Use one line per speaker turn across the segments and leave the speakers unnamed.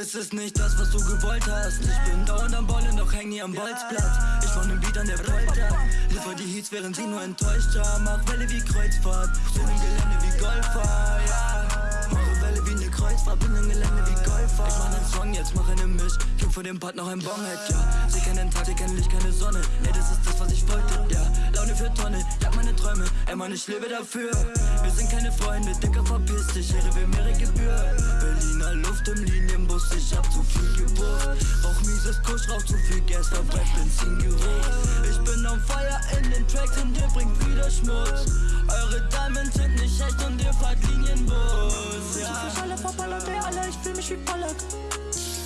was du gewollt hast. Ich bin dauernd am Ballen, doch häng nie am Bolzplatz. Ich wohne im Beat an der Polter. Liefer die Heats, während sie nur enttäuscht haben Mach Welle wie Kreuzfahrt, bin im Gelände wie Golfer, ja. Mache Welle wie ne Kreuzfahrt, bin im Gelände wie Golfer. Ich mach nen Song, jetzt mach einen Misch. Kick vor dem Part noch ein Bonghead, ja. Sie kennen Tag, sie kennen Licht, keine Sonne. Ey, das ist das, was ich wollte, ja. Laune für Tonne, jag meine Träume Ey, Mann, ich lebe dafür. Wir sind keine Freunde, Dicker, verpiss dich. Ehre will Schmutz. Eure Diamonds sind nicht echt und ihr fahrt Linienbus, ja.
Verschallert, verballert, ey, Alter, ich fühl mich wie Ballack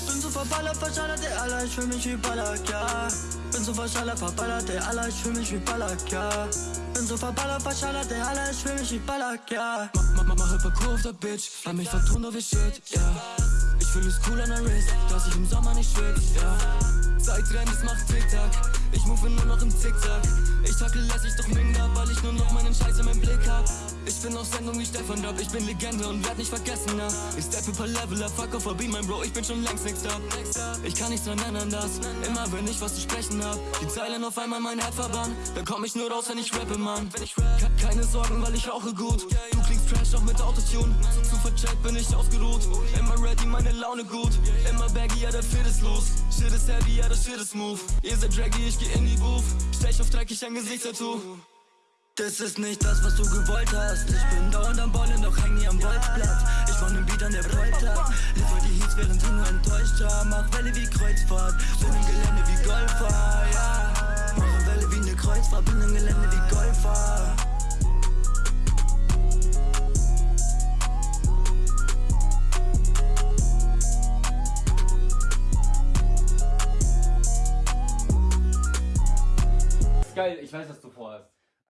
Bin so verballert, verschallert, ey, Alter, ich fühl mich wie Ballack, ja. Bin so verschallert, verballert, ey, Alter, ich fühl mich wie Ballack, ja. Bin so verballert, verschallert, ey, Alter, ich fühl mich wie Ballack, ja. Mach, mach, mach der Bitch, hab mich vertont auf ihr Shit, ja. Ich fühl es cool an der Wrist, dass ich im Sommer nicht schwitz, ja. Zeitrennen, das macht Tick-Tack. Ich move nur noch im Zickzack. Ich tackel lässig, doch ich nur noch meinen Scheiß in meinem Blick hab. Ich bin auf Sendung wie Stefan Rapp, ich bin Legende und werd nicht vergessen, na Ich steppe per Level up, fuck off, Beat, mein Bro, ich bin schon längst next up Ich kann nichts dran ändern, das. Immer wenn ich was zu sprechen hab. Die Zeilen auf einmal mein Herz verbannen Da komm ich nur raus, wenn ich rappe, Mann. Ke Keine Sorgen, weil ich rauche gut. Du klingst trash, auch mit Autotune. Zu vercheckt bin ich ausgeruht. Immer ready, meine Laune gut. Immer baggy, ja, der Fit ist los. Shit ist heavy, ja, das Shit ist smooth. Ihr seid draggy, ich geh in die Booth. Stech auf dreckig ein Gesichtstattoo das ist nicht das, was du gewollt hast. Ich bin dauernd am Ballen, doch häng nie am Bolzplatz Ich wohne im Beat an der Polter Liefer die Heats, während sie nur enttäuscht haben Mach Welle wie Kreuzfahrt, bin im Gelände wie Golfer, ja. Mache Welle wie ne Kreuzfahrt, bin im Gelände wie Golfer.
Geil, ich weiß, was du vorhast.